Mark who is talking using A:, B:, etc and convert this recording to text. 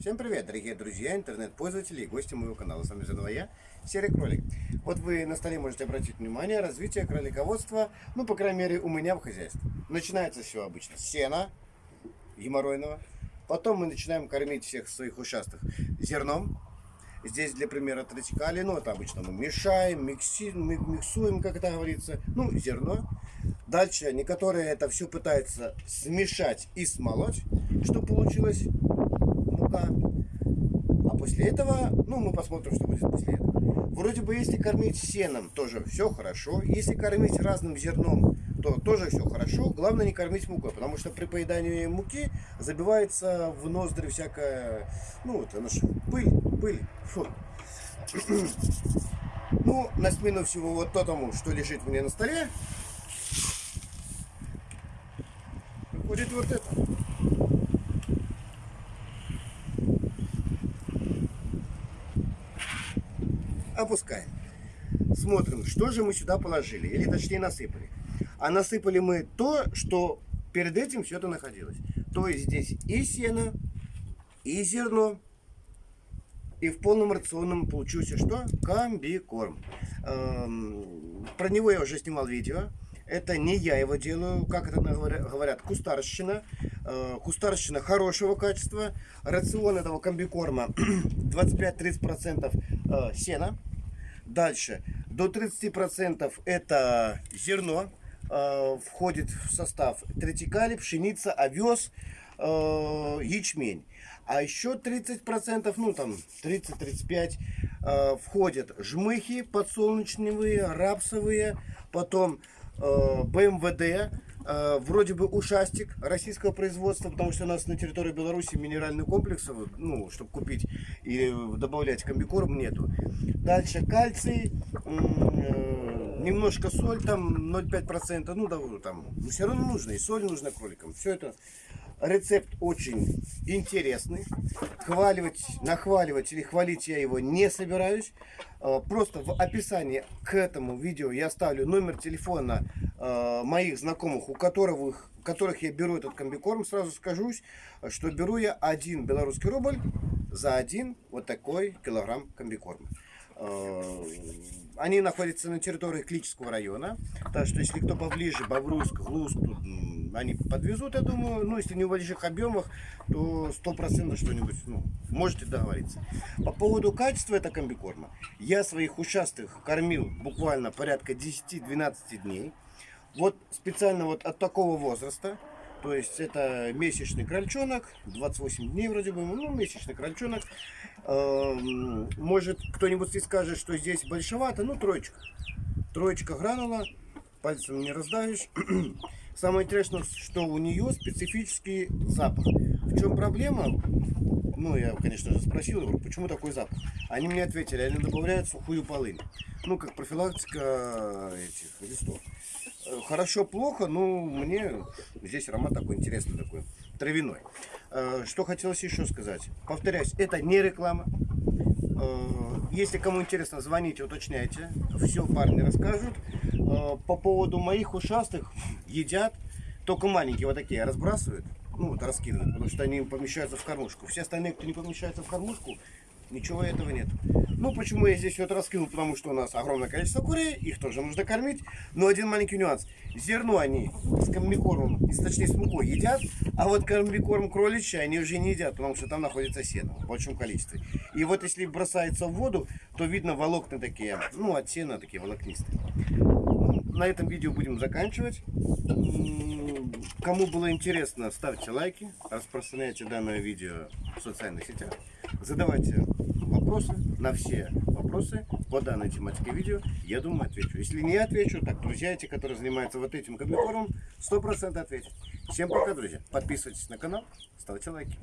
A: Всем привет, дорогие друзья, интернет-пользователи и гости моего канала. С вами заново я, Серый Кролик. Вот вы на столе можете обратить внимание, развитие кролиководства, ну, по крайней мере, у меня в хозяйстве. Начинается все обычно с сена геморройного. Потом мы начинаем кормить всех своих участков зерном. Здесь для примера тратикали, ну, это обычно мы мешаем, микси, миксуем, как это говорится, ну, зерно. Дальше некоторые это все пытаются смешать и смолоть, что получилось мука. А после этого, ну, мы посмотрим, что будет после этого. Вроде бы, если кормить сеном, тоже все хорошо. Если кормить разным зерном, то тоже все хорошо. Главное не кормить мукой, потому что при поедании муки забивается в ноздри всякая, ну, вот она же пыль, пыль. Фу. Ну, на смену всего вот тому, что лежит меня на столе, приходит вот это. Опускаем. Смотрим, что же мы сюда положили, или точнее насыпали. А насыпали мы то, что перед этим все это находилось. То есть здесь и сено, и зерно, и в полном рационном получился что? Комбикорм. Эм, про него я уже снимал видео. Это не я его делаю, как это говорят, кустарщина. Э, кустарщина хорошего качества. Рацион этого комбикорма 25-30% э, сена. Дальше. До 30% это зерно. Э, входит в состав третикали, пшеница, овес, ячмень. А еще 30%, ну там 30-35% э, входят жмыхи подсолнечные, рапсовые, потом БМВД, Э, вроде бы ушастик российского производства, потому что у нас на территории Беларуси минеральных комплексов, ну, чтобы купить и добавлять комбикорм, нету. Дальше кальций, э, немножко соль, там 0,5%, ну, да, там, но все равно нужно, и соль нужна кроликам. Все это Рецепт очень интересный. Хваливать, нахваливать или хвалить я его не собираюсь. Э, просто в описании к этому видео я оставлю номер телефона э, моих знакомых, у которых, у которых я беру этот комбикорм. Сразу скажусь, что беру я один белорусский рубль за один вот такой килограмм комбикорма. Э, они находятся на территории Клического района. Так что если кто поближе, Бобруйск, Глуск, они подвезут, я думаю. Ну, если не в больших объемах, то сто процентов что-нибудь, ну, можете договориться. По поводу качества этого комбикорма. Я своих ушастых кормил буквально порядка 10-12 дней. Вот специально вот от такого возраста то есть это месячный крольчонок, 28 дней вроде бы, ну месячный крольчонок. Эм, может кто-нибудь и скажет, что здесь большевато, ну троечка. Троечка гранула, пальцем не раздавишь. Самое интересное, что у нее специфический запах. В чем проблема? Ну, я, конечно же, спросил, говорю, почему такой запах? Они мне ответили, они добавляют сухую полынь. Ну, как профилактика этих листов. Э, хорошо, плохо, но мне здесь аромат такой интересный, такой травяной. Э, что хотелось еще сказать. Повторяюсь, это не реклама. Э, если кому интересно, звоните, уточняйте. Все парни расскажут. По поводу моих ушастых едят. Только маленькие вот такие разбрасывают. Ну вот раскидывают, потому что они помещаются в кормушку. Все остальные, кто не помещается в кормушку, Ничего этого нет. Ну, почему я здесь вот раскинул? Потому что у нас огромное количество курей, их тоже нужно кормить. Но один маленький нюанс. Зерно они с комбикормом, точнее с мукой едят, а вот комбикорм кроличий они уже не едят, потому что там находится сено в большом количестве. И вот если бросается в воду, то видно волокна такие, ну, от сена такие волокнистые. На этом видео будем заканчивать. Кому было интересно, ставьте лайки, распространяйте данное видео в социальных сетях. Задавайте вопросы, на все вопросы по данной тематике видео, я думаю, отвечу. Если не отвечу, так друзья эти, которые занимаются вот этим комбикормом, 100% ответят. Всем пока, друзья. Подписывайтесь на канал, ставьте лайки.